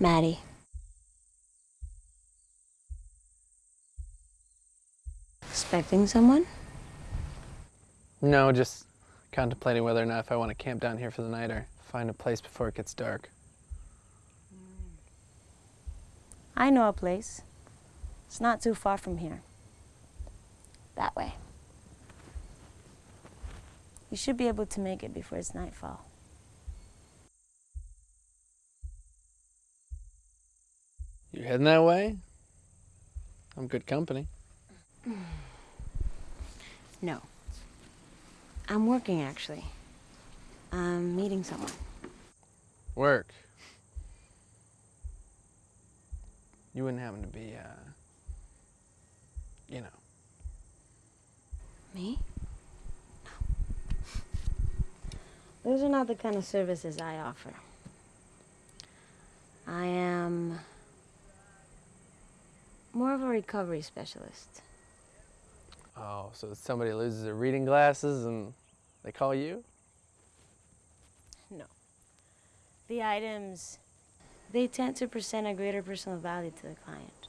Maddie. Expecting someone? No, just contemplating whether or not if I want to camp down here for the night or find a place before it gets dark. I know a place. It's not too far from here. That way. You should be able to make it before it's nightfall. You're heading that way? I'm good company. No. I'm working, actually. I'm meeting someone. Work. You wouldn't happen to be, uh, you know. Me? No. Those are not the kind of services I offer. I am more of a recovery specialist. Oh, so somebody loses their reading glasses and they call you? No. The items, they tend to present a greater personal value to the client.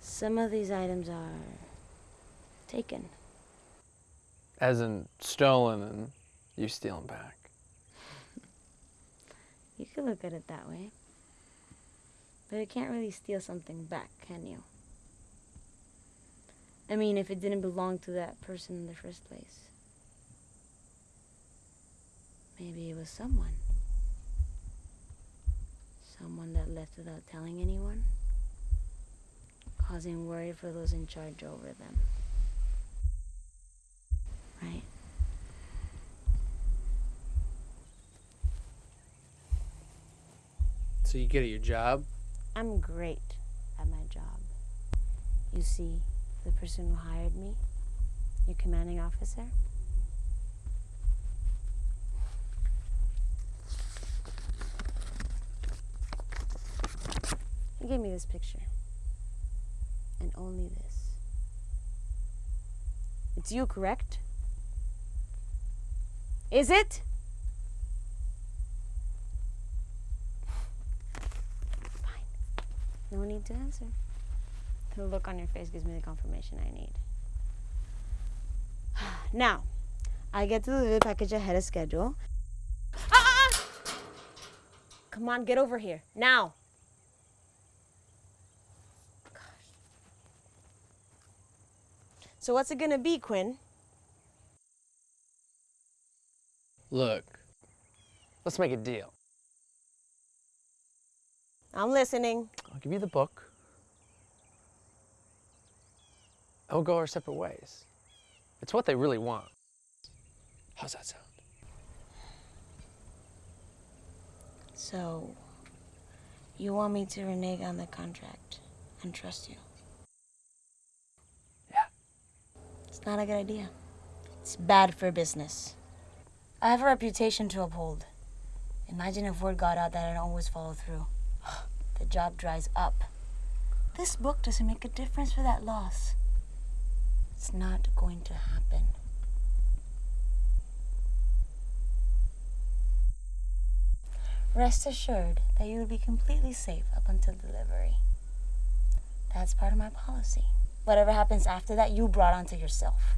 Some of these items are taken. As in stolen and you steal them back. You could look at it that way. But you can't really steal something back, can you? I mean, if it didn't belong to that person in the first place. Maybe it was someone. Someone that left without telling anyone. Causing worry for those in charge over them. Right? So you get at your job? I'm great at my job. You see, the person who hired me, your commanding officer, gave me this picture. And only this. It's you, correct? Is it? Fine. No need to answer. The look on your face gives me the confirmation I need. Now, I get to deliver the package ahead of schedule. Ah, ah, ah! Come on, get over here. Now. So what's it gonna be, Quinn? Look, let's make a deal. I'm listening. I'll give you the book. And we'll go our separate ways. It's what they really want. How's that sound? So, you want me to renege on the contract and trust you? Yeah. It's not a good idea. It's bad for business. I have a reputation to uphold. Imagine if word got out that I don't always follow through. the job dries up. This book doesn't make a difference for that loss. It's not going to happen. Rest assured that you will be completely safe up until delivery. That's part of my policy. Whatever happens after that, you brought onto yourself.